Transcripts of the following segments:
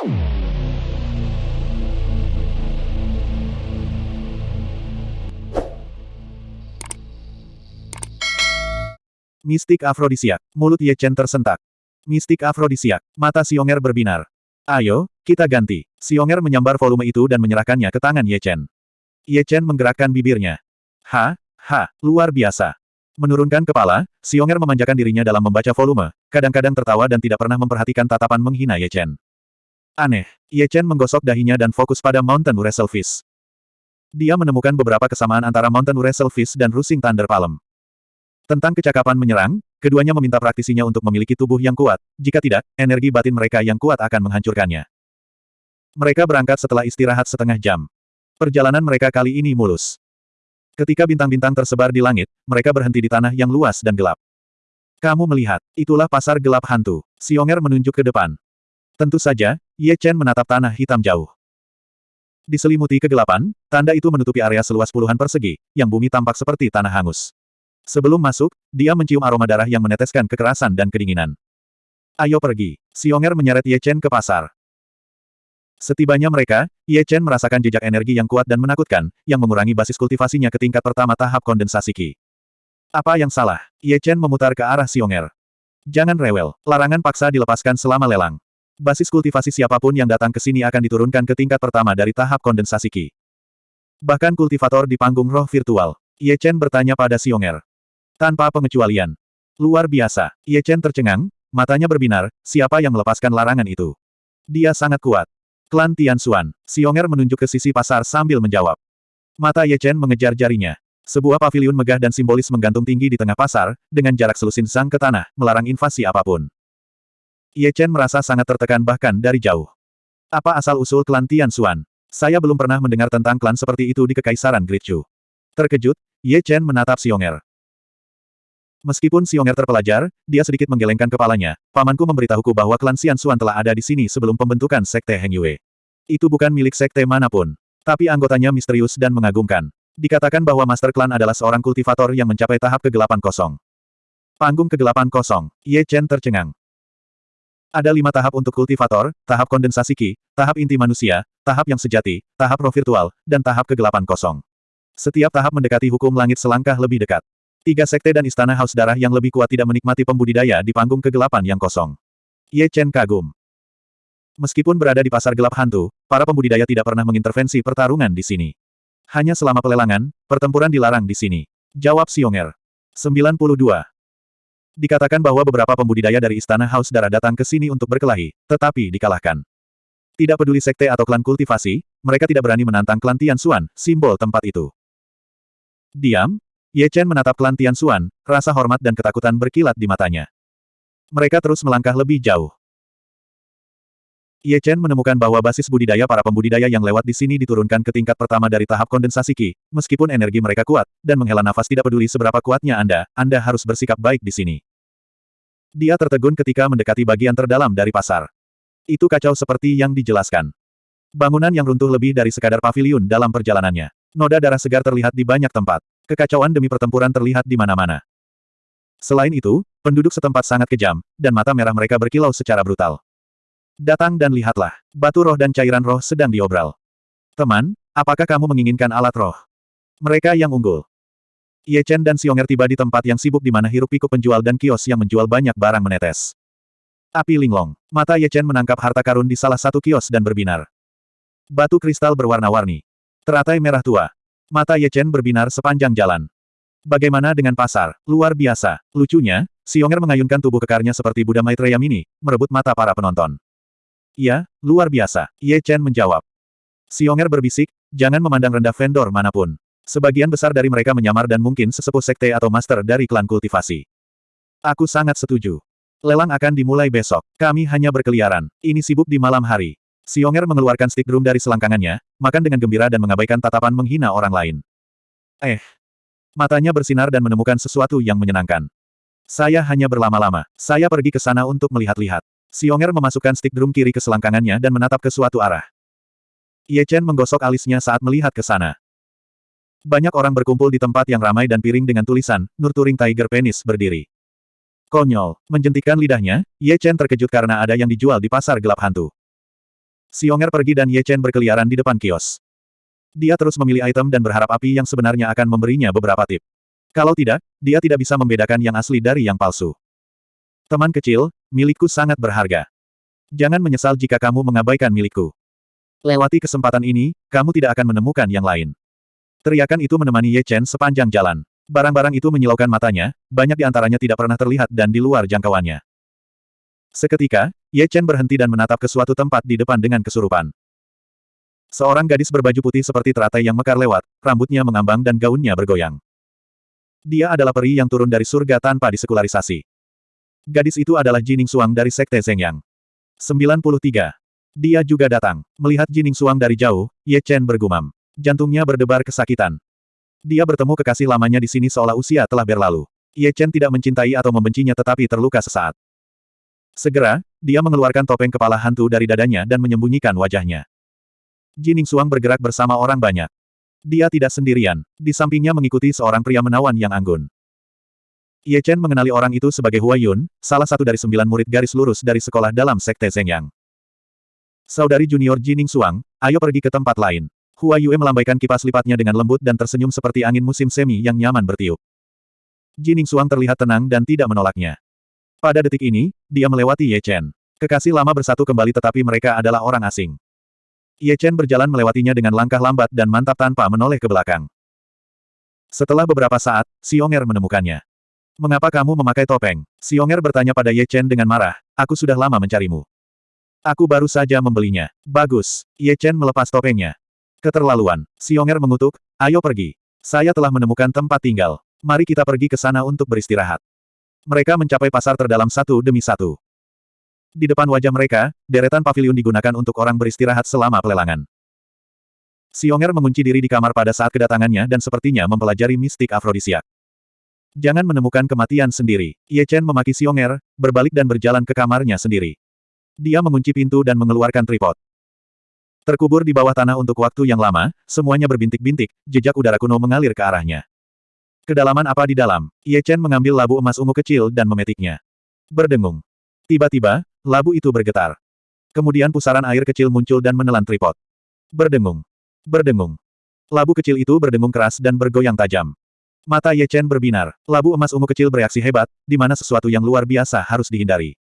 Mistik afrodisiak. Mulut Ye Chen tersentak. Mistik afrodisiak. Mata Xionger berbinar. Ayo, kita ganti. Xionger menyambar volume itu dan menyerahkannya ke tangan Ye Chen. Ye Chen menggerakkan bibirnya. Ha, ha, luar biasa. Menurunkan kepala, Xionger memanjakan dirinya dalam membaca volume, kadang-kadang tertawa dan tidak pernah memperhatikan tatapan menghina Ye Chen. Aneh, Ye Chen menggosok dahinya dan fokus pada Mountain Wrestlefish. Dia menemukan beberapa kesamaan antara Mountain Wrestlefish dan Rusing Thunder Palm. Tentang kecakapan menyerang, keduanya meminta praktisinya untuk memiliki tubuh yang kuat, jika tidak, energi batin mereka yang kuat akan menghancurkannya. Mereka berangkat setelah istirahat setengah jam. Perjalanan mereka kali ini mulus. Ketika bintang-bintang tersebar di langit, mereka berhenti di tanah yang luas dan gelap. Kamu melihat, itulah pasar gelap hantu. Xionger menunjuk ke depan. Tentu saja, Ye Chen menatap tanah hitam jauh. Diselimuti kegelapan, tanda itu menutupi area seluas puluhan persegi, yang bumi tampak seperti tanah hangus. Sebelum masuk, dia mencium aroma darah yang meneteskan kekerasan dan kedinginan. Ayo pergi. Xionger menyeret Ye Chen ke pasar. Setibanya mereka, Ye Chen merasakan jejak energi yang kuat dan menakutkan, yang mengurangi basis kultivasinya ke tingkat pertama tahap kondensasi Qi. Apa yang salah? Ye Chen memutar ke arah Xionger. Jangan rewel, larangan paksa dilepaskan selama lelang. Basis kultivasi siapa pun yang datang ke sini akan diturunkan ke tingkat pertama dari tahap kondensasi Qi. Bahkan kultivator di panggung roh virtual. Ye Chen bertanya pada Xionger. Tanpa pengecualian. Luar biasa. Ye Chen tercengang, matanya berbinar, siapa yang melepaskan larangan itu? Dia sangat kuat. Klan Tian Xuan. Xionger menunjuk ke sisi pasar sambil menjawab. Mata Ye Chen mengejar jarinya. Sebuah pavilion megah dan simbolis menggantung tinggi di tengah pasar, dengan jarak selusin sang ke tanah, melarang invasi apa pun. Ye Chen merasa sangat tertekan bahkan dari jauh. Apa asal-usul klan Tian Xuan? Saya belum pernah mendengar tentang klan seperti itu di Kekaisaran Great Chu. Terkejut, Ye Chen menatap Xionger. Meskipun Xionger terpelajar, dia sedikit menggelengkan kepalanya. Pamanku memberitahuku bahwa klan Xian Xuan telah ada di sini sebelum pembentukan Sekte Heng Yue. Itu bukan milik sekte mana pun. Tapi anggotanya misterius dan mengagumkan. Dikatakan bahwa Master Klan adalah seorang kultivator yang mencapai tahap kegelapan kosong. Panggung kegelapan kosong, Ye Chen tercengang. Ada lima tahap untuk kultivator, tahap kondensasi Qi, tahap inti manusia, tahap yang sejati, tahap roh virtual, dan tahap kegelapan kosong. Setiap tahap mendekati hukum langit selangkah lebih dekat. Tiga sekte dan istana haus darah yang lebih kuat tidak menikmati pembudidaya di panggung kegelapan yang kosong. Ye Chen kagum. Meskipun berada di pasar gelap hantu, para pembudidaya tidak pernah mengintervensi pertarungan di sini. Hanya selama pelelangan, pertempuran dilarang di sini. Jawab Xionger. 92. Dikatakan bahwa beberapa pembudidaya dari istana haus darah datang ke sini untuk berkelahi, tetapi dikalahkan. Tidak peduli sekte atau klan kultivasi, mereka tidak berani menantang klan Tian Xuan, simbol tempat itu. Diam, Ye Chen menatap klan Tian Xuan, rasa hormat dan ketakutan berkilat di matanya. Mereka terus melangkah lebih jauh. Ye Chen menemukan bahwa basis budidaya para pembudidaya yang lewat di sini diturunkan ke tingkat pertama dari tahap kondensasi Qi, meskipun energi mereka kuat, dan menghela nafas tidak peduli seberapa kuatnya Anda, Anda harus bersikap baik di sini. Dia tertegun ketika mendekati bagian terdalam dari pasar. Itu kacau seperti yang dijelaskan. Bangunan yang runtuh lebih dari sekadar paviliun dalam perjalanannya. Noda darah segar terlihat di banyak tempat. Kekacauan demi pertempuran terlihat di mana-mana. Selain itu, penduduk setempat sangat kejam, dan mata merah mereka berkilau secara brutal. Datang dan lihatlah, batu roh dan cairan roh sedang diobral. Teman, apakah kamu menginginkan alat roh? Mereka yang unggul. Ye Chen dan Xionger tiba di tempat yang sibuk di mana hiruk pikuk penjual dan kios yang menjual banyak barang menetes. Api linglong. Mata Ye Chen menangkap harta karun di salah satu kios dan berbinar. Batu kristal berwarna-warni. Teratai merah tua. Mata Ye Chen berbinar sepanjang jalan. Bagaimana dengan pasar? Luar biasa. Lucunya, Xionger mengayunkan tubuh kekarnya seperti Buddha Maitreya Mini, merebut mata para penonton. Iya, luar biasa. Ye Chen menjawab. Xionger berbisik, jangan memandang rendah vendor mana pun. Sebagian besar dari mereka menyamar dan mungkin sesepuh sekte atau master dari klan kultivasi. Aku sangat setuju. Lelang akan dimulai besok. Kami hanya berkeliaran. Ini sibuk di malam hari. Xionger mengeluarkan stick drum dari selangkangannya, makan dengan gembira dan mengabaikan tatapan menghina orang lain. Eh. Matanya bersinar dan menemukan sesuatu yang menyenangkan. Saya hanya berlama-lama. Saya pergi ke sana untuk melihat-lihat. Xionger memasukkan stick drum kiri ke selangkangannya dan menatap ke suatu arah. Ye Chen menggosok alisnya saat melihat ke sana. Banyak orang berkumpul di tempat yang ramai dan piring dengan tulisan, Nurturing Tiger Penis berdiri. Konyol, menjentikkan lidahnya, Ye Chen terkejut karena ada yang dijual di pasar gelap hantu. Xionger pergi dan Ye Chen berkeliaran di depan kios. Dia terus memilih item dan berharap api yang sebenarnya akan memberinya beberapa tip. Kalau tidak, dia tidak bisa membedakan yang asli dari yang palsu. Teman kecil, milikku sangat berharga. Jangan menyesal jika kamu mengabaikan milikku. Lewati kesempatan ini, kamu tidak akan menemukan yang lain. Teriakan itu menemani Ye Chen sepanjang jalan. Barang-barang itu menyilaukan matanya, banyak di antaranya tidak pernah terlihat dan di luar jangkauannya. Seketika, Ye Chen berhenti dan menatap ke suatu tempat di depan dengan kesurupan. Seorang gadis berbaju putih seperti teratai yang mekar lewat, rambutnya mengambang dan gaunnya bergoyang. Dia adalah peri yang turun dari surga tanpa disekularisasi. Gadis itu adalah Jining Suang dari Sekte Zhengyang. 93. Dia juga datang. Melihat Jining Suang dari jauh, Ye Chen bergumam. Jantungnya berdebar kesakitan. Dia bertemu kekasih lamanya di sini seolah usia telah berlalu. Ye Chen tidak mencintai atau membencinya tetapi terluka sesaat. Segera, dia mengeluarkan topeng kepala hantu dari dadanya dan menyembunyikan wajahnya. Jining Suang bergerak bersama orang banyak. Dia tidak sendirian. Di sampingnya mengikuti seorang pria menawan yang anggun. Ye Chen mengenali orang itu sebagai Hua Yun, salah satu dari sembilan murid garis lurus dari sekolah dalam Sekte Zhengyang. Saudari junior Jining Suang, ayo pergi ke tempat lain. Hua Yue melambaikan kipas lipatnya dengan lembut dan tersenyum seperti angin musim semi yang nyaman bertiup. Jining Suang terlihat tenang dan tidak menolaknya. Pada detik ini, dia melewati Ye Chen. Kekasih lama bersatu kembali tetapi mereka adalah orang asing. Ye Chen berjalan melewatinya dengan langkah lambat dan mantap tanpa menoleh ke belakang. Setelah beberapa saat, Xionger menemukannya. Mengapa kamu memakai topeng? Xionger bertanya pada Ye Chen dengan marah, aku sudah lama mencarimu. Aku baru saja membelinya. Bagus. Ye Chen melepas topengnya. Keterlaluan. Xionger mengutuk, ayo pergi. Saya telah menemukan tempat tinggal. Mari kita pergi ke sana untuk beristirahat. Mereka mencapai pasar terdalam satu demi satu. Di depan wajah mereka, deretan pavilion digunakan untuk orang beristirahat selama pelelangan. Xionger mengunci diri di kamar pada saat kedatangannya dan sepertinya mempelajari mistik afrodisiak. Jangan menemukan kematian sendiri. Ye Chen memaki Xionger, berbalik dan berjalan ke kamarnya sendiri. Dia mengunci pintu dan mengeluarkan tripod. Terkubur di bawah tanah untuk waktu yang lama, semuanya berbintik-bintik, jejak udara kuno mengalir ke arahnya. Kedalaman apa di dalam? Ye Chen mengambil labu emas ungu kecil dan memetiknya. Berdengung. Tiba-tiba, labu itu bergetar. Kemudian pusaran air kecil muncul dan menelan tripod. Berdengung. Berdengung. Labu kecil itu berdengung keras dan bergoyang tajam. Mata Ye Chen berbinar. Labu emas ungu kecil bereaksi hebat, di mana sesuatu yang luar biasa harus dihindari.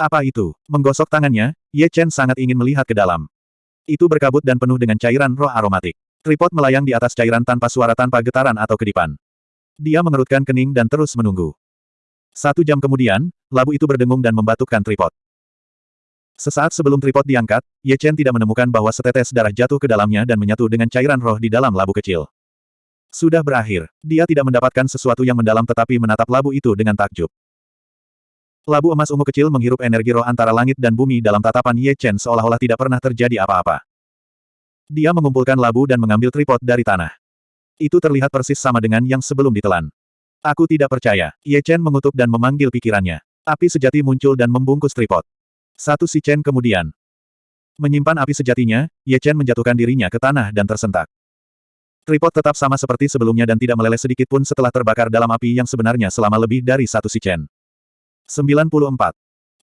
Apa itu? Menggosok tangannya, Ye Chen sangat ingin melihat ke dalam. Itu berkabut dan penuh dengan cairan roh aromatik. Tripod melayang di atas cairan tanpa suara tanpa getaran atau kedipan. Dia mengerutkan kening dan terus menunggu. Satu jam kemudian, labu itu berdengung dan membatukkan tripod. Sesaat sebelum tripod diangkat, Ye Chen tidak menemukan bahwa setetes darah jatuh ke dalamnya dan menyatu dengan cairan roh di dalam labu kecil. Sudah berakhir. Dia tidak mendapatkan sesuatu yang mendalam tetapi menatap labu itu dengan takjub. Labu emas ungu kecil menghirup energi roh antara langit dan bumi dalam tatapan Ye Chen seolah-olah tidak pernah terjadi apa-apa. Dia mengumpulkan labu dan mengambil tripod dari tanah. Itu terlihat persis sama dengan yang sebelum ditelan. Aku tidak percaya. Ye Chen mengutuk dan memanggil pikirannya. Api sejati muncul dan membungkus tripod. Satu si Chen kemudian. Menyimpan api sejatinya, Ye Chen menjatuhkan dirinya ke tanah dan tersentak. Tripod tetap sama seperti sebelumnya dan tidak meleleh sedikit pun setelah terbakar dalam api yang sebenarnya selama lebih dari satu si Chen. 94.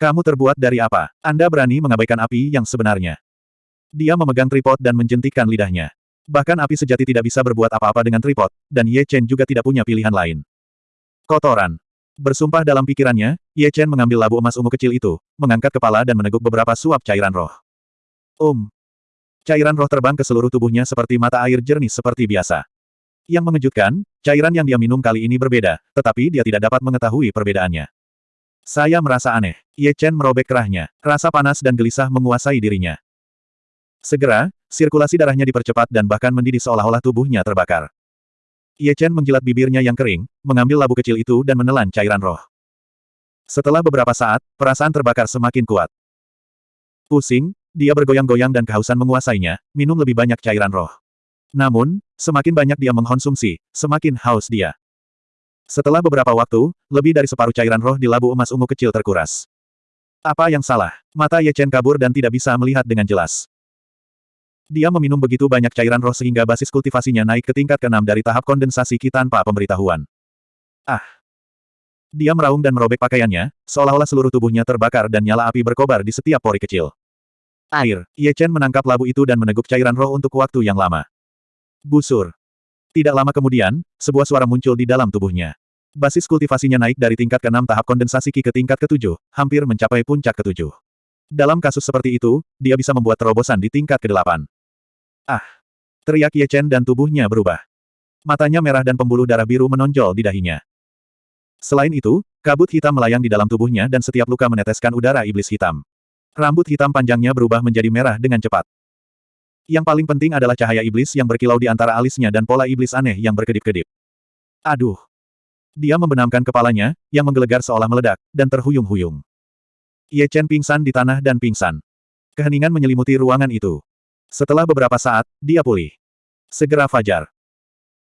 Kamu terbuat dari apa? Anda berani mengabaikan api yang sebenarnya. Dia memegang tripod dan menjentikkan lidahnya. Bahkan api sejati tidak bisa berbuat apa-apa dengan tripod, dan Ye Chen juga tidak punya pilihan lain. Kotoran. Bersumpah dalam pikirannya, Ye Chen mengambil labu emas ungu kecil itu, mengangkat kepala dan meneguk beberapa suap cairan roh. Um. Cairan roh terbang ke seluruh tubuhnya seperti mata air jernih seperti biasa. Yang mengejutkan, cairan yang dia minum kali ini berbeda, tetapi dia tidak dapat mengetahui perbedaannya. Saya merasa aneh. Ye Chen merobek kerahnya. Rasa panas dan gelisah menguasai dirinya. Segera, sirkulasi darahnya dipercepat dan bahkan mendidih seolah-olah tubuhnya terbakar. Ye Chen menjilat bibirnya yang kering, mengambil labu kecil itu dan menelan cairan roh. Setelah beberapa saat, perasaan terbakar semakin kuat. Pusing, dia bergoyang-goyang dan kehausan menguasainya, minum lebih banyak cairan roh. Namun, semakin banyak dia mengkonsumsi, semakin haus dia. Setelah beberapa waktu, lebih dari separuh cairan roh di labu emas ungu kecil terkuras. Apa yang salah? Mata Ye Chen kabur dan tidak bisa melihat dengan jelas. Dia meminum begitu banyak cairan roh sehingga basis kultivasinya naik ke tingkat keenam dari tahap kondensasi Ki tanpa pemberitahuan. Ah! Dia meraung dan merobek pakaiannya, seolah-olah seluruh tubuhnya terbakar dan nyala api berkobar di setiap pori kecil. Air. Ye Chen menangkap labu itu dan meneguk cairan roh untuk waktu yang lama. Busur. Tidak lama kemudian, sebuah suara muncul di dalam tubuhnya. Basis kultivasinya naik dari tingkat ke-6 tahap kondensasi Qi ke tingkat ke-7, hampir mencapai puncak ke-7. Dalam kasus seperti itu, dia bisa membuat terobosan di tingkat ke-8. Ah! Teriak Ye Chen dan tubuhnya berubah. Matanya merah dan pembuluh darah biru menonjol di dahinya. Selain itu, kabut hitam melayang di dalam tubuhnya dan setiap luka meneteskan udara iblis hitam. Rambut hitam panjangnya berubah menjadi merah dengan cepat. Yang paling penting adalah cahaya iblis yang berkilau di antara alisnya dan pola iblis aneh yang berkedip-kedip. Aduh! Dia membenamkan kepalanya, yang menggelegar seolah meledak, dan terhuyung-huyung. Ye Chen pingsan di tanah dan pingsan. Keheningan menyelimuti ruangan itu. Setelah beberapa saat, dia pulih. Segera fajar.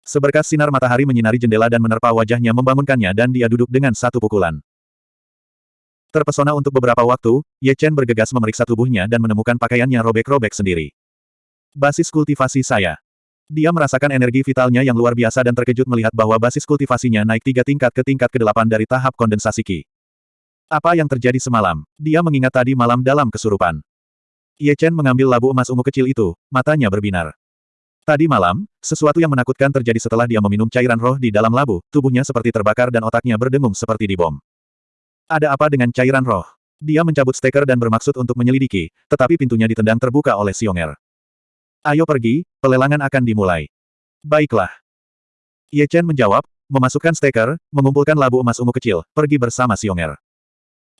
Seberkas sinar matahari menyinari jendela dan menerpa wajahnya membangunkannya dan dia duduk dengan satu pukulan. Terpesona untuk beberapa waktu, Ye Chen bergegas memeriksa tubuhnya dan menemukan pakaiannya robek-robek sendiri. Basis kultivasi saya. Dia merasakan energi vitalnya yang luar biasa dan terkejut melihat bahwa basis kultivasinya naik tiga tingkat ke tingkat ke-8 dari tahap kondensasi Qi. Apa yang terjadi semalam? Dia mengingat tadi malam dalam kesurupan. Ye Chen mengambil labu emas ungu kecil itu, matanya berbinar. Tadi malam, sesuatu yang menakutkan terjadi setelah dia meminum cairan roh di dalam labu, tubuhnya seperti terbakar dan otaknya berdengung seperti dibom. Ada apa dengan cairan roh? Dia mencabut steker dan bermaksud untuk menyelidiki, tetapi pintunya ditendang terbuka oleh Xionger. Ayo pergi, pelelangan akan dimulai. Baiklah. Ye Chen menjawab, memasukkan steker, mengumpulkan labu emas ungu kecil, pergi bersama Xionger.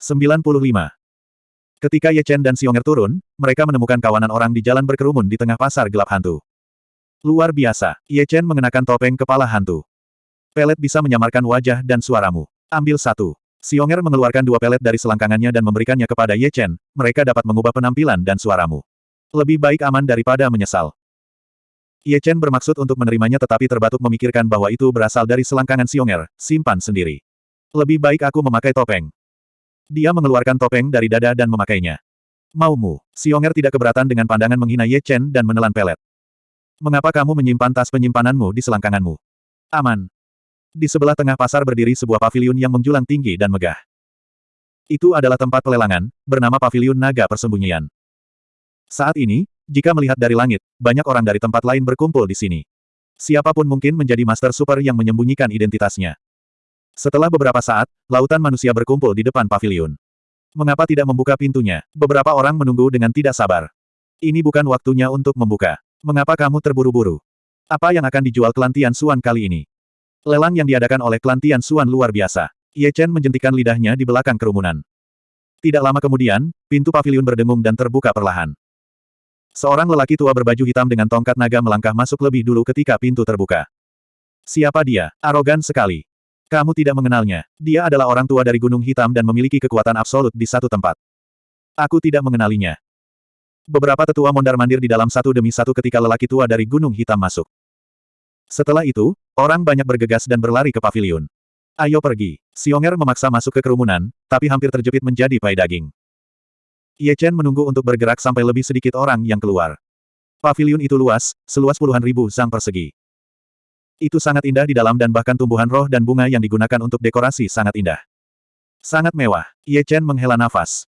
95. Ketika Ye Chen dan Xionger turun, mereka menemukan kawanan orang di jalan berkerumun di tengah pasar gelap hantu. Luar biasa, Ye Chen mengenakan topeng kepala hantu. Pelet bisa menyamarkan wajah dan suaramu. Ambil satu. Xionger mengeluarkan dua pelet dari selangkangannya dan memberikannya kepada Ye Chen, mereka dapat mengubah penampilan dan suaramu. Lebih baik aman daripada menyesal. Ye Chen bermaksud untuk menerimanya tetapi terbatuk memikirkan bahwa itu berasal dari selangkangan Xionger, simpan sendiri. Lebih baik aku memakai topeng. Dia mengeluarkan topeng dari dada dan memakainya. Maumu, Xionger tidak keberatan dengan pandangan menghina Ye Chen dan menelan pelet. Mengapa kamu menyimpan tas penyimpananmu di selangkanganmu? Aman. Di sebelah tengah pasar berdiri sebuah pavilion yang menjulang tinggi dan megah. Itu adalah tempat pelelangan, bernama Pavilion Naga Persembunyian. Saat ini, jika melihat dari langit, banyak orang dari tempat lain berkumpul di sini. Siapa pun mungkin menjadi Master Super yang menyembunyikan identitasnya. Setelah beberapa saat, lautan manusia berkumpul di depan pavilion. Mengapa tidak membuka pintunya? Beberapa orang menunggu dengan tidak sabar. Ini bukan waktunya untuk membuka. Mengapa kamu terburu-buru? Apa yang akan dijual Kelantian Suan kali ini? Lelang yang diadakan oleh Kelantian Suan luar biasa. Ye Chen menjentikan lidahnya di belakang kerumunan. Tidak lama kemudian, pintu pavilion berdengung dan terbuka perlahan. Seorang lelaki tua berbaju hitam dengan tongkat naga melangkah masuk lebih dulu ketika pintu terbuka. Siapa dia? Arogan sekali. Kamu tidak mengenalnya. Dia adalah orang tua dari Gunung Hitam dan memiliki kekuatan absolut di satu tempat. Aku tidak mengenalinya. Beberapa tetua mondar-mandir di dalam satu demi satu ketika lelaki tua dari Gunung Hitam masuk. Setelah itu, orang banyak bergegas dan berlari ke pavilion. Ayo pergi. Xionger memaksa masuk ke kerumunan, tapi hampir terjepit menjadi pai daging. Ye Chen menunggu untuk bergerak sampai lebih sedikit orang yang keluar. Pavilion itu luas, seluas puluhan ribu zang persegi. Itu sangat indah di dalam dan bahkan tumbuhan roh dan bunga yang digunakan untuk dekorasi sangat indah. Sangat mewah. Ye Chen menghela nafas.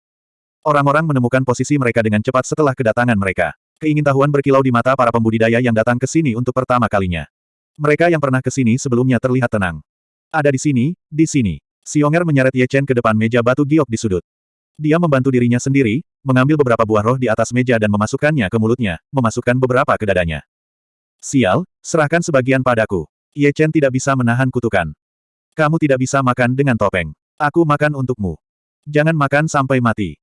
Orang-orang menemukan posisi mereka dengan cepat setelah kedatangan mereka. Keingintahuan berkilau di mata para pembudidaya yang datang ke sini untuk pertama kalinya. Mereka yang pernah ke sini sebelumnya terlihat tenang. Ada di sini, di sini. Xionger menyeret Ye Chen ke depan meja batu giok di sudut. Dia membantu dirinya sendiri, mengambil beberapa buah roh di atas meja dan memasukkannya ke mulutnya, memasukkan beberapa ke dadanya. Sial, serahkan sebagian padaku. Ye Chen tidak bisa menahan kutukan. Kamu tidak bisa makan dengan topeng. Aku makan untukmu. Jangan makan sampai mati.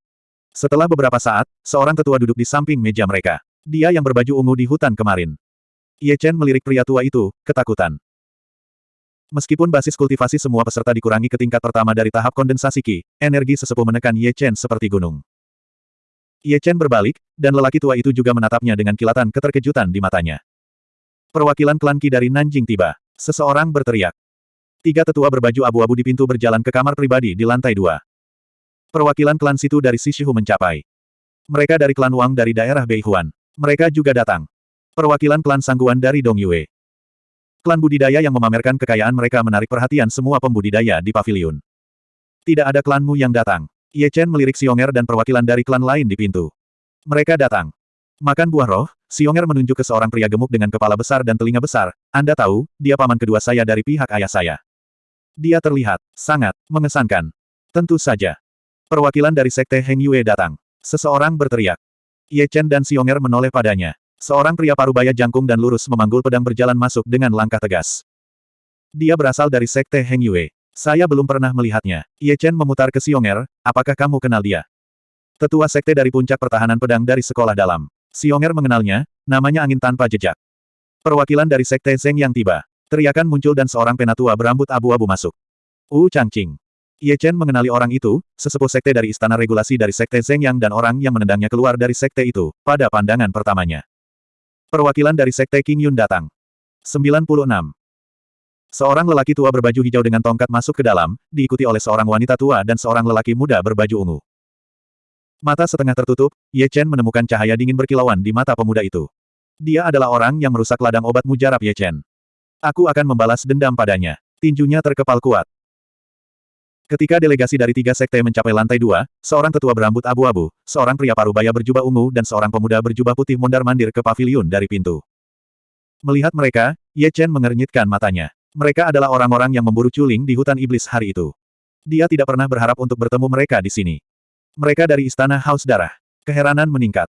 Setelah beberapa saat, seorang tetua duduk di samping meja mereka. Dia yang berbaju ungu di hutan kemarin. Ye Chen melirik pria tua itu, ketakutan. Meskipun basis kultivasi semua peserta dikurangi ke tingkat pertama dari tahap kondensasi Qi, energi sesepuh menekan Ye Chen seperti gunung. Ye Chen berbalik, dan lelaki tua itu juga menatapnya dengan kilatan keterkejutan di matanya. Perwakilan klan Qi dari Nanjing tiba. Seseorang berteriak. Tiga tetua berbaju abu-abu di pintu berjalan ke kamar pribadi di lantai dua. Perwakilan klan situ dari Sishihu mencapai. Mereka dari klan Wang dari daerah Beihuan. Mereka juga datang. Perwakilan klan Sangguan dari Dong Yue. Klan budidaya yang memamerkan kekayaan mereka menarik perhatian semua pembudidaya di pavilion. Tidak ada klanmu yang datang. Ye Chen melirik Xionger dan perwakilan dari klan lain di pintu. Mereka datang. Makan buah roh, Xionger menunjuk ke seorang pria gemuk dengan kepala besar dan telinga besar. Anda tahu, dia paman kedua saya dari pihak ayah saya. Dia terlihat sangat mengesankan. Tentu saja. Perwakilan dari Sekte Heng Yue datang. Seseorang berteriak. Ye Chen dan Xionger menoleh padanya. Seorang pria parubaya jangkung dan lurus memanggul pedang berjalan masuk dengan langkah tegas. Dia berasal dari Sekte Heng Yue. Saya belum pernah melihatnya. Ye Chen memutar ke Xionger, apakah kamu kenal dia? Tetua Sekte dari Puncak Pertahanan Pedang dari Sekolah Dalam. Xionger mengenalnya, namanya angin tanpa jejak. Perwakilan dari Sekte Zeng yang tiba. Teriakan muncul dan seorang penatua berambut abu-abu masuk. Wu Changqing. Ye Chen mengenali orang itu, sesepuh sekte dari Istana Regulasi dari Sekte Zeng Yang dan orang yang menendangnya keluar dari sekte itu, pada pandangan pertamanya. Perwakilan dari Sekte King Yun datang. 96. Seorang lelaki tua berbaju hijau dengan tongkat masuk ke dalam, diikuti oleh seorang wanita tua dan seorang lelaki muda berbaju ungu. Mata setengah tertutup, Ye Chen menemukan cahaya dingin berkilauan di mata pemuda itu. Dia adalah orang yang merusak ladang obat mujarab Ye Chen. Aku akan membalas dendam padanya. Tinjunya terkepal kuat. Ketika delegasi dari tiga sekte mencapai lantai dua, seorang tetua berambut abu-abu, seorang pria parubaya berjubah ungu dan seorang pemuda berjubah putih mondar-mandir ke pavilion dari pintu. Melihat mereka, Ye Chen mengernyitkan matanya. Mereka adalah orang-orang yang memburu culing di hutan iblis hari itu. Dia tidak pernah berharap untuk bertemu mereka di sini. Mereka dari Istana Haus Darah. Keheranan meningkat.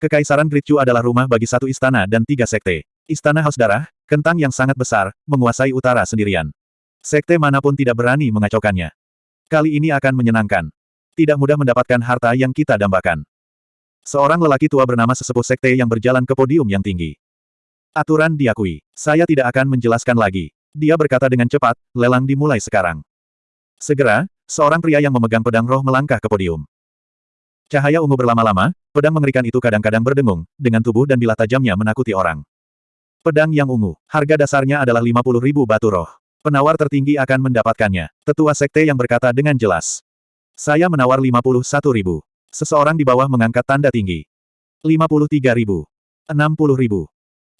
Kekaisaran Great Chu adalah rumah bagi satu istana dan tiga sekte. Istana Haus Darah, kentang yang sangat besar, menguasai utara sendirian. Sekte mana pun tidak berani mengacaukannya. Kali ini akan menyenangkan. Tidak mudah mendapatkan harta yang kita dambakan. Seorang lelaki tua bernama sesepuh sekte yang berjalan ke podium yang tinggi. Aturan diakui. Saya tidak akan menjelaskan lagi. Dia berkata dengan cepat, lelang dimulai sekarang. Segera, seorang pria yang memegang pedang roh melangkah ke podium. Cahaya ungu berlama-lama, pedang mengerikan itu kadang-kadang berdengung, dengan tubuh dan bilah tajamnya menakuti orang. Pedang yang ungu, harga dasarnya adalah 50 ribu batu roh. Penawar tertinggi akan mendapatkannya. Tetua sekte yang berkata dengan jelas. Saya menawar 51 ribu. Seseorang di bawah mengangkat tanda tinggi. 53 ribu. 60 ribu.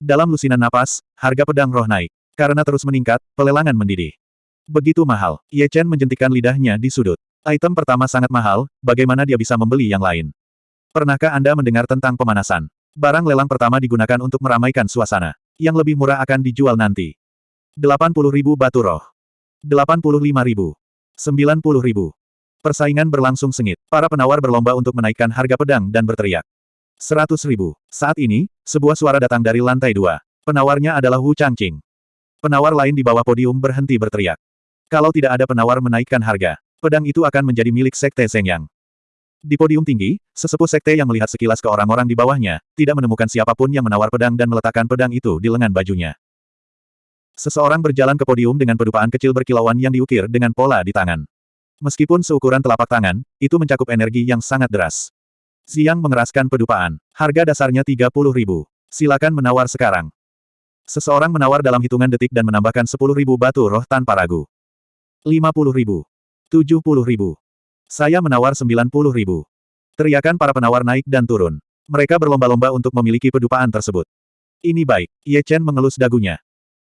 Dalam lusinan napas, harga pedang roh naik. Karena terus meningkat, pelelangan mendidih. Begitu mahal. Ye Chen menjentikan lidahnya di sudut. Item pertama sangat mahal, bagaimana dia bisa membeli yang lain? Pernahkah Anda mendengar tentang pemanasan? Barang lelang pertama digunakan untuk meramaikan suasana. Yang lebih murah akan dijual nanti. 80 ribu batu roh. 85 ribu. 90 ribu. Persaingan berlangsung sengit. Para penawar berlomba untuk menaikkan harga pedang dan berteriak. 100 ribu. Saat ini, sebuah suara datang dari lantai dua. Penawarnya adalah Wu Changqing. Penawar lain di bawah podium berhenti berteriak. Kalau tidak ada penawar menaikkan harga, pedang itu akan menjadi milik Sekte Yang. Di podium tinggi, sesepuh sekte yang melihat sekilas ke orang-orang di bawahnya, tidak menemukan siapa pun yang menawar pedang dan meletakkan pedang itu di lengan bajunya. Seseorang berjalan ke podium dengan pedupaan kecil berkilauan yang diukir dengan pola di tangan. Meskipun seukuran telapak tangan, itu mencakup energi yang sangat deras. Xiang mengeraskan pedupaan. Harga dasarnya 30 ribu. Silakan menawar sekarang. Seseorang menawar dalam hitungan detik dan menambahkan 10 ribu batu roh tanpa ragu. 50 ribu. 70 ribu. Saya menawar 90 ribu. Teriakan para penawar naik dan turun. Mereka berlomba-lomba untuk memiliki pedupaan tersebut. Ini baik. Ye Chen mengelus dagunya.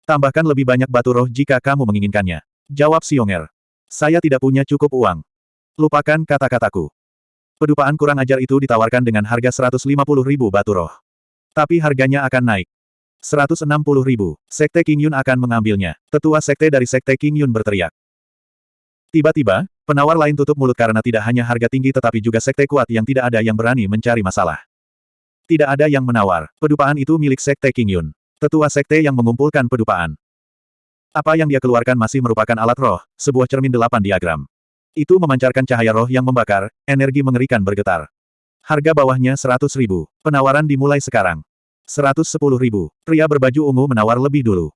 Tambahkan lebih banyak batu roh jika kamu menginginkannya. Jawab Xionger. Saya tidak punya cukup uang. Lupakan kata-kataku. Pedupaan kurang ajar itu ditawarkan dengan harga 150 ribu batu roh. Tapi harganya akan naik. 160 ribu. Sekte King Yun akan mengambilnya. Tetua sekte dari Sekte King Yun berteriak. Tiba-tiba, penawar lain tutup mulut karena tidak hanya harga tinggi tetapi juga sekte kuat yang tidak ada yang berani mencari masalah. Tidak ada yang menawar. Pedupaan itu milik sekte King Yun. Tetua sekte yang mengumpulkan pedupaan. Apa yang dia keluarkan masih merupakan alat roh, sebuah cermin delapan diagram. Itu memancarkan cahaya roh yang membakar, energi mengerikan bergetar. Harga bawahnya 100 ribu. Penawaran dimulai sekarang. 110 ribu. Pria berbaju ungu menawar lebih dulu.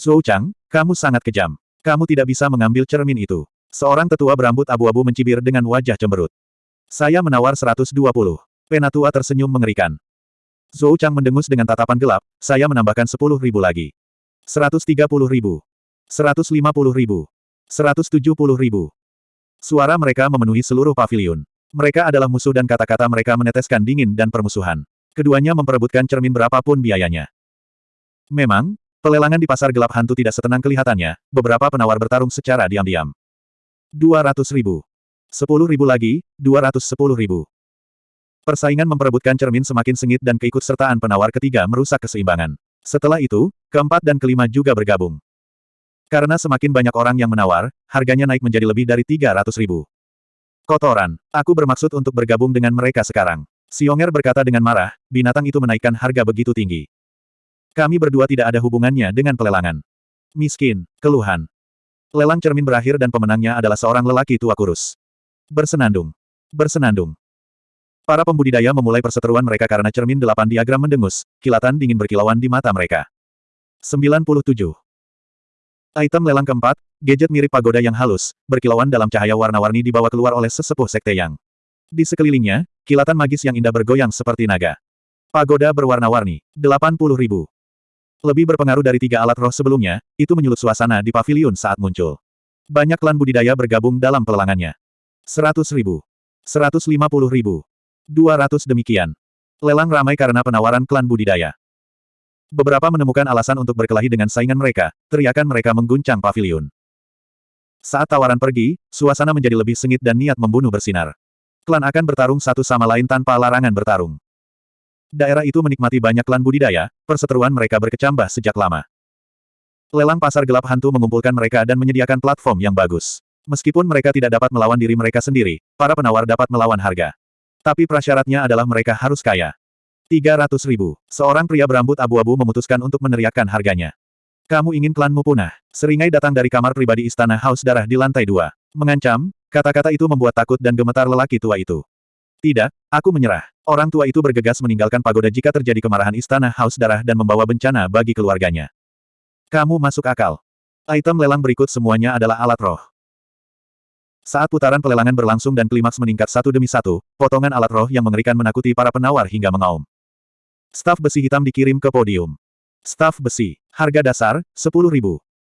Zhou Chang, kamu sangat kejam. Kamu tidak bisa mengambil cermin itu. Seorang tetua berambut abu-abu mencibir dengan wajah cemberut. Saya menawar 120. Penatua tersenyum mengerikan. Zhou Chang mendengus dengan tatapan gelap, saya menambahkan 10 ribu lagi. 130 ribu. 150 ribu. 170 ribu. Suara mereka memenuhi seluruh pavilion. Mereka adalah musuh dan kata-kata mereka meneteskan dingin dan permusuhan. Keduanya memperebutkan cermin berapapun biayanya. Memang, pelelangan di pasar gelap hantu tidak setenang kelihatannya, beberapa penawar bertarung secara diam-diam. 200 ribu. 10 ribu lagi, 210 ribu. Persaingan memperebutkan cermin semakin sengit dan keikutsertaan penawar ketiga merusak keseimbangan. Setelah itu, keempat dan kelima juga bergabung. Karena semakin banyak orang yang menawar, harganya naik menjadi lebih dari 300 ribu. Kotoran, aku bermaksud untuk bergabung dengan mereka sekarang. Sionger berkata dengan marah, binatang itu menaikkan harga begitu tinggi. Kami berdua tidak ada hubungannya dengan pelelangan. Miskin, keluhan. Lelang cermin berakhir dan pemenangnya adalah seorang lelaki tua kurus. Bersenandung. Bersenandung. Para pembudidaya memulai perseteruan mereka karena cermin delapan diagram mendengus, kilatan dingin berkilauan di mata mereka. 97. Item lelang keempat, gadget mirip pagoda yang halus, berkilauan dalam cahaya warna-warni dibawa keluar oleh sesepuh sekte yang. Di sekelilingnya, kilatan magis yang indah bergoyang seperti naga. Pagoda berwarna-warni, 80 ribu. Lebih berpengaruh dari tiga alat roh sebelumnya, itu menyulut suasana di pavilion saat muncul. Banyak klan budidaya bergabung dalam pelelangannya. 100 ribu. 150 ribu. 200 demikian. Lelang ramai karena penawaran klan budidaya. Beberapa menemukan alasan untuk berkelahi dengan saingan mereka, teriakan mereka mengguncang pavilion. Saat tawaran pergi, suasana menjadi lebih sengit dan niat membunuh bersinar. Klan akan bertarung satu sama lain tanpa larangan bertarung. Daerah itu menikmati banyak klan budidaya, perseteruan mereka berkecambah sejak lama. Lelang pasar gelap hantu mengumpulkan mereka dan menyediakan platform yang bagus. Meskipun mereka tidak dapat melawan diri mereka sendiri, para penawar dapat melawan harga. Tapi prasyaratnya adalah mereka harus kaya. 300 ribu. Seorang pria berambut abu-abu memutuskan untuk meneriakkan harganya. Kamu ingin klanmu punah. Seringai datang dari kamar pribadi istana Haus Darah di lantai dua. Mengancam, kata-kata itu membuat takut dan gemetar lelaki tua itu. Tidak, aku menyerah. Orang tua itu bergegas meninggalkan pagoda jika terjadi kemarahan istana Haus Darah dan membawa bencana bagi keluarganya. Kamu masuk akal. Item lelang berikut semuanya adalah alat roh. Saat putaran pelelangan berlangsung dan klimaks meningkat satu demi satu, potongan alat roh yang mengerikan menakuti para penawar hingga mengaum. Staf besi hitam dikirim ke podium. Staf besi. Harga dasar, 10.000.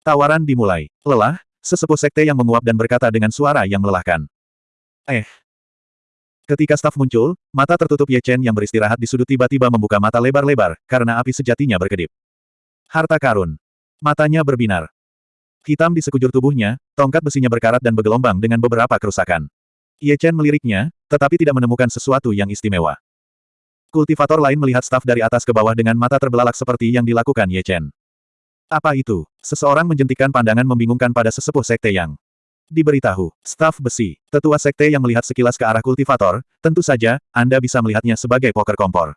Tawaran dimulai. Lelah, sesepuh sekte yang menguap dan berkata dengan suara yang melelahkan. Eh. Ketika staf muncul, mata tertutup Ye Chen yang beristirahat di sudut tiba-tiba membuka mata lebar-lebar, karena api sejatinya berkedip. Harta karun. Matanya berbinar. Hitam di sekujur tubuhnya, tongkat besinya berkarat dan bergelombang dengan beberapa kerusakan. Ye Chen meliriknya, tetapi tidak menemukan sesuatu yang istimewa. Kultivator lain melihat staf dari atas ke bawah dengan mata terbelalak seperti yang dilakukan Ye Chen. Apa itu? Seseorang menjentikan pandangan membingungkan pada sesepuh sekte yang diberitahu. Staf besi, tetua sekte yang melihat sekilas ke arah kultivator, tentu saja, Anda bisa melihatnya sebagai poker kompor.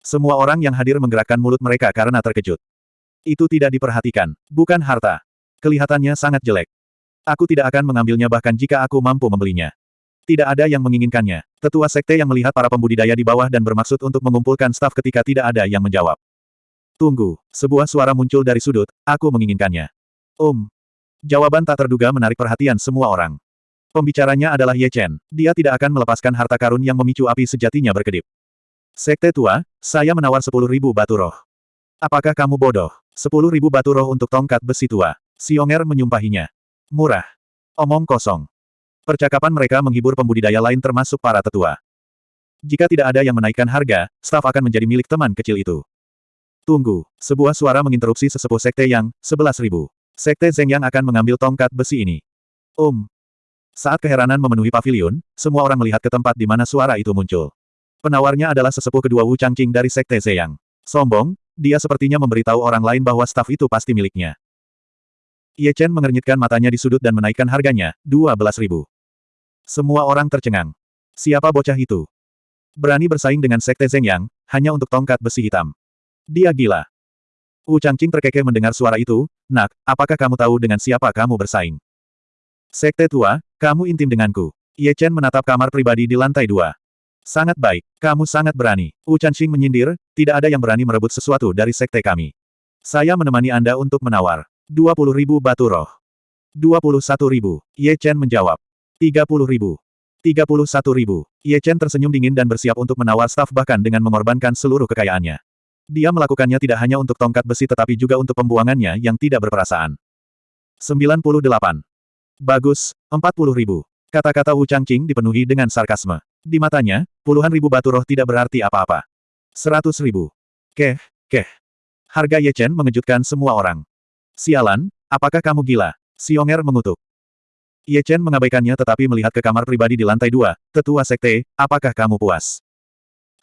Semua orang yang hadir menggerakkan mulut mereka karena terkejut. Itu tidak diperhatikan, bukan harta. Kelihatannya sangat jelek. Aku tidak akan mengambilnya bahkan jika aku mampu membelinya. Tidak ada yang menginginkannya. Tetua sekte yang melihat para pembudidaya di bawah dan bermaksud untuk mengumpulkan staf ketika tidak ada yang menjawab. Tunggu, sebuah suara muncul dari sudut, aku menginginkannya. Um. Jawaban tak terduga menarik perhatian semua orang. Pembicaranya adalah Ye Chen. Dia tidak akan melepaskan harta karun yang memicu api sejatinya berkedip. Sekte tua, saya menawar sepuluh ribu batu roh. Apakah kamu bodoh? Sepuluh ribu batu roh untuk tongkat besi tua. Xionger menyumpahinya. Murah. Omong kosong. Percakapan mereka menghibur pembudidaya lain termasuk para tetua. Jika tidak ada yang menaikkan harga, staf akan menjadi milik teman kecil itu. Tunggu, sebuah suara menginterupsi sesepuh sekte yang, sebelas ribu. Sekte Zeng yang akan mengambil tongkat besi ini. Um. Saat keheranan memenuhi pavilion, semua orang melihat ke tempat di mana suara itu muncul. Penawarnya adalah sesepuh kedua Wu Changqing dari Sekte Zeyang. Sombong, dia sepertinya memberitahu orang lain bahwa staf itu pasti miliknya. Ye Chen mengernyitkan matanya di sudut dan menaikkan harganya, 12 ribu. Semua orang tercengang. Siapa bocah itu? Berani bersaing dengan Sekte Zeng Yang, hanya untuk tongkat besi hitam. Dia gila. Wu Changqing terkekeh mendengar suara itu, nak, apakah kamu tahu dengan siapa kamu bersaing? Sekte tua, kamu intim denganku. Ye Chen menatap kamar pribadi di lantai dua. Sangat baik, kamu sangat berani. Wu Changqing menyindir, tidak ada yang berani merebut sesuatu dari sekte kami. Saya menemani Anda untuk menawar. 20 ribu batu roh. 21 ribu. Ye Chen menjawab. 30 ribu. 31 ribu. Ye Chen tersenyum dingin dan bersiap untuk menawar staf bahkan dengan mengorbankan seluruh kekayaannya. Dia melakukannya tidak hanya untuk tongkat besi tetapi juga untuk pembuangannya yang tidak berperasaan. 98. Bagus, 40 ribu. Kata-kata Wu Changqing dipenuhi dengan sarkasme. Di matanya, puluhan ribu batu roh tidak berarti apa-apa. 100 ribu. Keh, keh. Harga Ye Chen mengejutkan semua orang. Sialan, apakah kamu gila? Xionger mengutuk. Ye Chen mengabaikannya tetapi melihat ke kamar pribadi di lantai dua, tetua sekte, apakah kamu puas?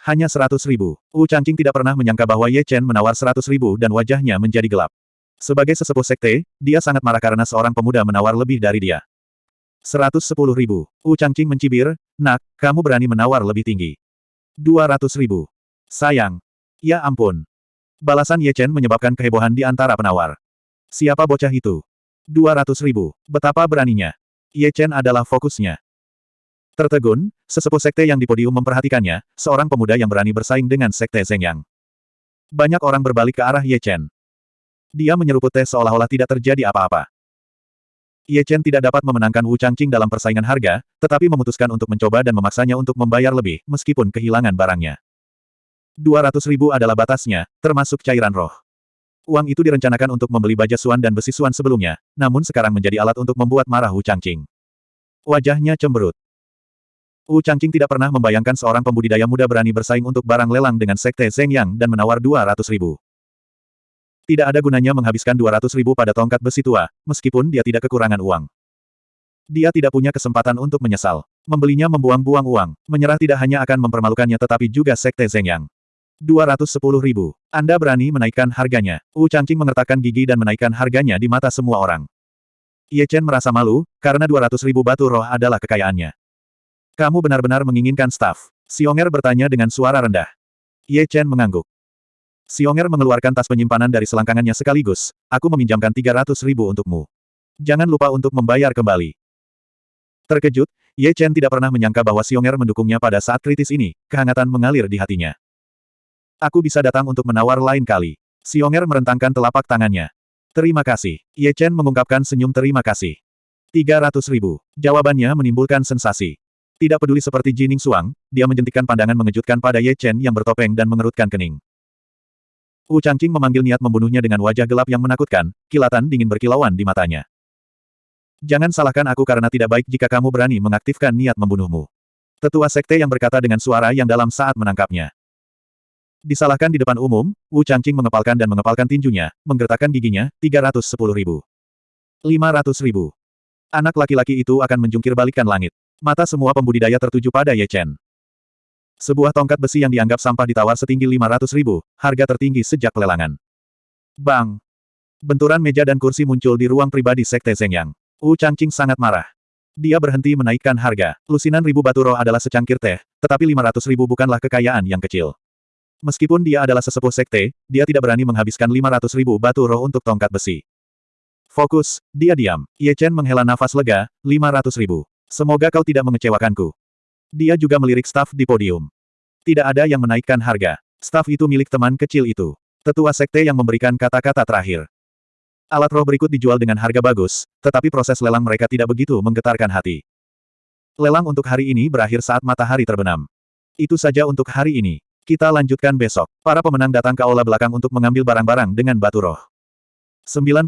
Hanya seratus ribu. Wu Changqing tidak pernah menyangka bahwa Ye Chen menawar seratus ribu dan wajahnya menjadi gelap. Sebagai sesepuh sekte, dia sangat marah karena seorang pemuda menawar lebih dari dia. Seratus sepuluh ribu. Wu Changqing mencibir, nak, kamu berani menawar lebih tinggi. Dua ratus ribu. Sayang. Ya ampun. Balasan Ye Chen menyebabkan kehebohan di antara penawar. Siapa bocah itu? Dua ratus ribu. Betapa beraninya. Ye Chen adalah fokusnya. Tertegun, sesepuh sekte yang di podium memperhatikannya, seorang pemuda yang berani bersaing dengan sekte Zheng Yang. Banyak orang berbalik ke arah Ye Chen. Dia menyeruput teh seolah-olah tidak terjadi apa-apa. Ye Chen tidak dapat memenangkan Wu Changqing dalam persaingan harga, tetapi memutuskan untuk mencoba dan memaksanya untuk membayar lebih, meskipun kehilangan barangnya. 200 ribu adalah batasnya, termasuk cairan roh. Uang itu direncanakan untuk membeli baja suan dan besi suan sebelumnya, namun sekarang menjadi alat untuk membuat marah Wu Changqing. Wajahnya cemberut. Wu Changqing tidak pernah membayangkan seorang pembudidaya muda berani bersaing untuk barang lelang dengan sekte Zheng Yang dan menawar 200 ribu. Tidak ada gunanya menghabiskan 200 ribu pada tongkat besi tua, meskipun dia tidak kekurangan uang. Dia tidak punya kesempatan untuk menyesal. Membelinya membuang-buang uang, menyerah tidak hanya akan mempermalukannya tetapi juga sekte Zheng Yang. 210 ribu. Anda berani menaikkan harganya. Wu Changqing mengertakkan gigi dan menaikkan harganya di mata semua orang. Ye Chen merasa malu, karena 200 ribu batu roh adalah kekayaannya. Kamu benar-benar menginginkan staf. Xionger bertanya dengan suara rendah. Ye Chen mengangguk. Xionger mengeluarkan tas penyimpanan dari selangkangannya sekaligus. Aku meminjamkan 300 ribu untukmu. Jangan lupa untuk membayar kembali. Terkejut, Ye Chen tidak pernah menyangka bahwa Xionger mendukungnya pada saat kritis ini, kehangatan mengalir di hatinya. Aku bisa datang untuk menawar lain kali. Xionger merentangkan telapak tangannya. Terima kasih. Ye Chen mengungkapkan senyum terima kasih. 300 ribu. Jawabannya menimbulkan sensasi. Tidak peduli seperti Jining Suang, dia menjentikkan pandangan mengejutkan pada Ye Chen yang bertopeng dan mengerutkan kening. Wu Changqing memanggil niat membunuhnya dengan wajah gelap yang menakutkan, kilatan dingin berkilauan di matanya. Jangan salahkan aku karena tidak baik jika kamu berani mengaktifkan niat membunuhmu. Tetua sekte yang berkata dengan suara yang dalam saat menangkapnya. Disalahkan di depan umum, Wu Changqing mengepalkan dan mengepalkan tinjunya, menggertakkan giginya, 310 ribu. 500 ribu. Anak laki-laki itu akan menjungkir balikan langit. Mata semua pembudidaya tertuju pada Ye Chen. Sebuah tongkat besi yang dianggap sampah ditawar setinggi 500 ribu, harga tertinggi sejak pelelangan. Bang! Benturan meja dan kursi muncul di ruang pribadi Sekte Zheng Yang. Wu Changqing sangat marah. Dia berhenti menaikkan harga. Lusinan ribu batu roh adalah secangkir teh, tetapi 500 ribu bukanlah kekayaan yang kecil. Meskipun dia adalah sesepuh sekte, dia tidak berani menghabiskan 500 ribu batu roh untuk tongkat besi. Fokus, dia diam. Ye Chen menghela nafas lega, 500 ribu. Semoga kau tidak mengecewakanku. Dia juga melirik staf di podium. Tidak ada yang menaikkan harga. Staf itu milik teman kecil itu. Tetua sekte yang memberikan kata-kata terakhir. Alat roh berikut dijual dengan harga bagus, tetapi proses lelang mereka tidak begitu menggetarkan hati. Lelang untuk hari ini berakhir saat matahari terbenam. Itu saja untuk hari ini. Kita lanjutkan besok. Para pemenang datang ke aula belakang untuk mengambil barang-barang dengan batu roh. 99.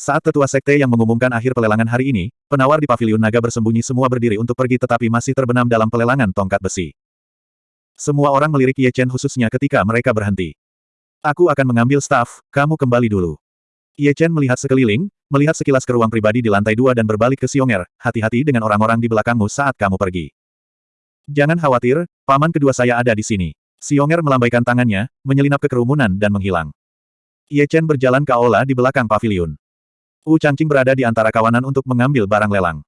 Saat tetua sekte yang mengumumkan akhir pelelangan hari ini, penawar di paviliun naga bersembunyi semua berdiri untuk pergi tetapi masih terbenam dalam pelelangan tongkat besi. Semua orang melirik Ye Chen khususnya ketika mereka berhenti. Aku akan mengambil staf, kamu kembali dulu. Ye Chen melihat sekeliling, melihat sekilas ke ruang pribadi di lantai dua dan berbalik ke Xionger, hati-hati dengan orang-orang di belakangmu saat kamu pergi. Jangan khawatir, paman kedua saya ada di sini. Xionger melambaikan tangannya, menyelinap ke kerumunan dan menghilang. Ye Chen berjalan ke aula di belakang paviliun. Wu Changqing berada di antara kawanan untuk mengambil barang lelang.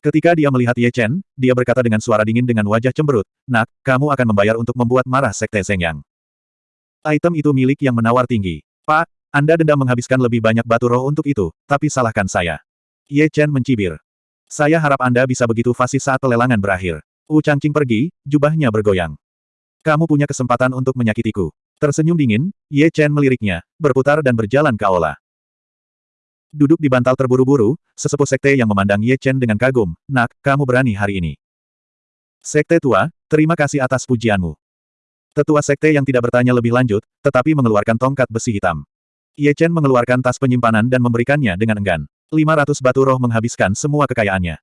Ketika dia melihat Ye Chen, dia berkata dengan suara dingin dengan wajah cemberut, Nak, kamu akan membayar untuk membuat marah Sekte Zheng Yang. Item itu milik yang menawar tinggi. Pak, Anda dendam menghabiskan lebih banyak batu roh untuk itu, tapi salahkan saya. Ye Chen mencibir. Saya harap Anda bisa begitu fasih saat pelelangan berakhir. Wu Changqing pergi, jubahnya bergoyang. Kamu punya kesempatan untuk menyakitiku. Tersenyum dingin, Ye Chen meliriknya, berputar dan berjalan ke aula. Duduk di bantal terburu-buru, sesepuh sekte yang memandang Ye Chen dengan kagum, Nak, kamu berani hari ini. Sekte tua, terima kasih atas pujianmu. Tetua sekte yang tidak bertanya lebih lanjut, tetapi mengeluarkan tongkat besi hitam. Ye Chen mengeluarkan tas penyimpanan dan memberikannya dengan enggan. 500 batu roh menghabiskan semua kekayaannya.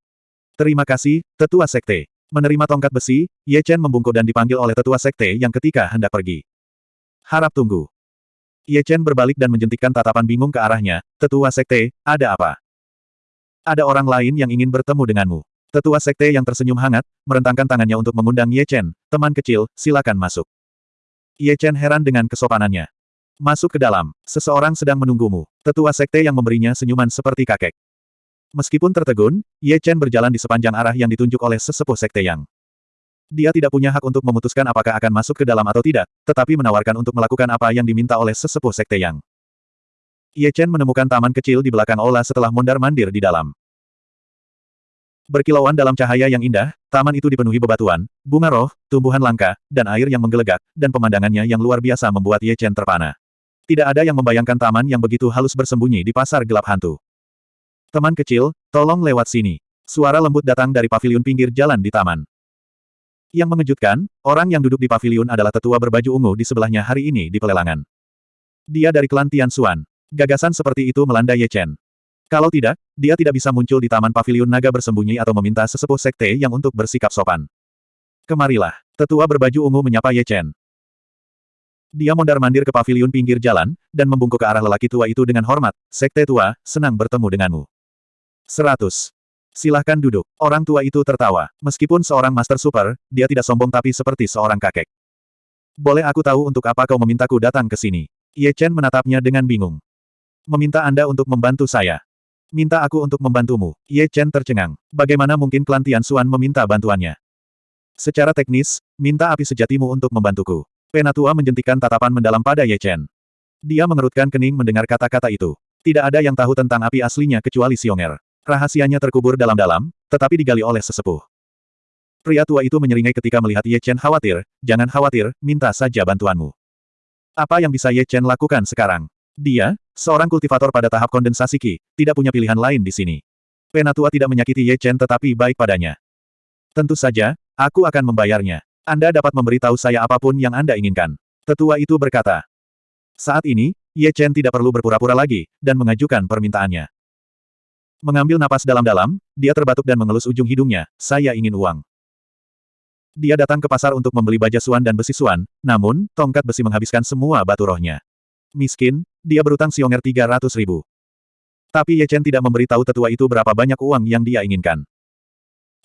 Terima kasih, tetua sekte. Menerima tongkat besi, Ye Chen membungkuk dan dipanggil oleh tetua sekte yang ketika hendak pergi. Harap tunggu. Ye Chen berbalik dan menjentikkan tatapan bingung ke arahnya, tetua sekte, ada apa? Ada orang lain yang ingin bertemu denganmu. Tetua sekte yang tersenyum hangat, merentangkan tangannya untuk mengundang Ye Chen, teman kecil, silakan masuk. Ye Chen heran dengan kesopanannya. Masuk ke dalam, seseorang sedang menunggumu. Tetua sekte yang memberinya senyuman seperti kakek. Meskipun tertegun, Ye Chen berjalan di sepanjang arah yang ditunjuk oleh sesepuh sekte yang. Dia tidak punya hak untuk memutuskan apakah akan masuk ke dalam atau tidak, tetapi menawarkan untuk melakukan apa yang diminta oleh sesepuh sekte yang. Ye Chen menemukan taman kecil di belakang aula setelah mondar-mandir di dalam. Berkilauan dalam cahaya yang indah, taman itu dipenuhi bebatuan, bunga roh, tumbuhan langka, dan air yang menggelegak, dan pemandangannya yang luar biasa membuat Ye Chen terpana. Tidak ada yang membayangkan taman yang begitu halus bersembunyi di pasar gelap hantu. Teman kecil, tolong lewat sini. Suara lembut datang dari paviliun pinggir jalan di taman. Yang mengejutkan, orang yang duduk di paviliun adalah tetua berbaju ungu di sebelahnya hari ini di pelelangan. Dia dari klan Tian Xuan. Gagasan seperti itu melanda Ye Chen. Kalau tidak, dia tidak bisa muncul di taman paviliun naga bersembunyi atau meminta sesepuh sekte yang untuk bersikap sopan. Kemarilah. Tetua berbaju ungu menyapa Ye Chen. Dia mondar-mandir ke paviliun pinggir jalan, dan membungkuk ke arah lelaki tua itu dengan hormat. Sekte tua, senang bertemu denganmu. Seratus. Silahkan duduk. Orang tua itu tertawa. Meskipun seorang Master Super, dia tidak sombong tapi seperti seorang kakek. Boleh aku tahu untuk apa kau memintaku datang ke sini? Ye Chen menatapnya dengan bingung. Meminta Anda untuk membantu saya. Minta aku untuk membantumu. Ye Chen tercengang. Bagaimana mungkin klan Tian meminta bantuannya? Secara teknis, minta api sejatimu untuk membantuku. Penatua menjentikan tatapan mendalam pada Ye Chen. Dia mengerutkan kening mendengar kata-kata itu. Tidak ada yang tahu tentang api aslinya kecuali Xionger. Rahasianya terkubur dalam-dalam, tetapi digali oleh sesepuh. Pria tua itu menyeringai ketika melihat Ye Chen khawatir, jangan khawatir, minta saja bantuanmu. Apa yang bisa Ye Chen lakukan sekarang? Dia, seorang kultivator pada tahap kondensasi Qi, tidak punya pilihan lain di sini. Penatua tidak menyakiti Ye Chen tetapi baik padanya. Tentu saja, aku akan membayarnya. Anda dapat memberitahu saya apa pun yang Anda inginkan. Tetua itu berkata. Saat ini, Ye Chen tidak perlu berpura-pura lagi, dan mengajukan permintaannya. Mengambil napas dalam-dalam, dia terbatuk dan mengelus ujung hidungnya, saya ingin uang. Dia datang ke pasar untuk membeli baja suan dan besi suan, namun, tongkat besi menghabiskan semua batu rohnya. Miskin, dia berutang Xionger 300 ribu. Tapi Ye Chen tidak memberitahu tetua itu berapa banyak uang yang dia inginkan.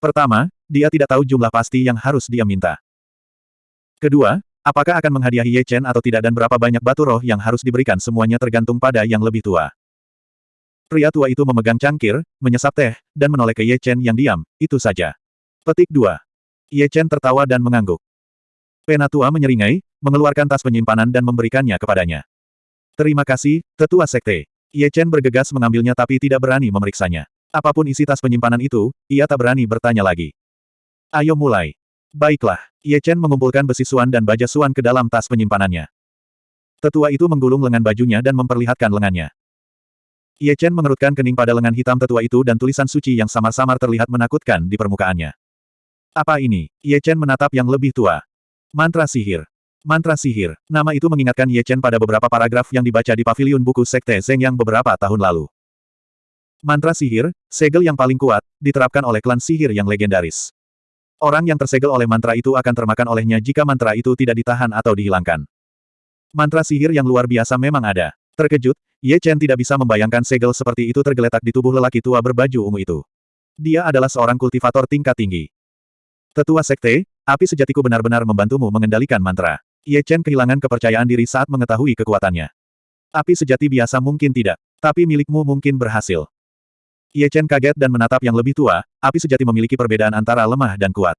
Pertama, dia tidak tahu jumlah pasti yang harus dia minta. Kedua, apakah akan menghadiahi Ye Chen atau tidak dan berapa banyak batu roh yang harus diberikan semuanya tergantung pada yang lebih tua. Pria tua itu memegang cangkir, menyesap teh, dan menoleh ke Ye Chen yang diam, itu saja. Petik 2. Ye Chen tertawa dan mengangguk. Penatua menyeringai, mengeluarkan tas penyimpanan dan memberikannya kepadanya. Terima kasih, Tetua Sekte. Ye Chen bergegas mengambilnya tapi tidak berani memeriksanya. Apa pun isi tas penyimpanan itu, ia tak berani bertanya lagi. Ayo mulai. Baiklah, Ye Chen mengumpulkan besi suan dan baja suan ke dalam tas penyimpanannya. Tetua itu menggulung lengan bajunya dan memperlihatkan lengannya. Ye Chen mengerutkan kening pada lengan hitam tetua itu dan tulisan suci yang samar-samar terlihat menakutkan di permukaannya. Apa ini? Ye Chen menatap yang lebih tua. Mantra sihir. Mantra sihir. Nama itu mengingatkan Ye Chen pada beberapa paragraf yang dibaca di paviliun buku Sekte Zeng yang beberapa tahun lalu. Mantra sihir, segel yang paling kuat, diterapkan oleh klan sihir yang legendaris. Orang yang tersegel oleh mantra itu akan termakan olehnya jika mantra itu tidak ditahan atau dihilangkan. Mantra sihir yang luar biasa memang ada. Terkejut, Ye Chen tidak bisa membayangkan segel seperti itu tergeletak di tubuh lelaki tua berbaju ungu itu. Dia adalah seorang kultivator tingkat tinggi. Tetua Sekte, api sejatiku benar-benar membantumu mengendalikan mantra. Ye Chen kehilangan kepercayaan diri saat mengetahui kekuatannya. Api sejati biasa mungkin tidak, tapi milikmu mungkin berhasil. Ye Chen kaget dan menatap yang lebih tua, api sejati memiliki perbedaan antara lemah dan kuat.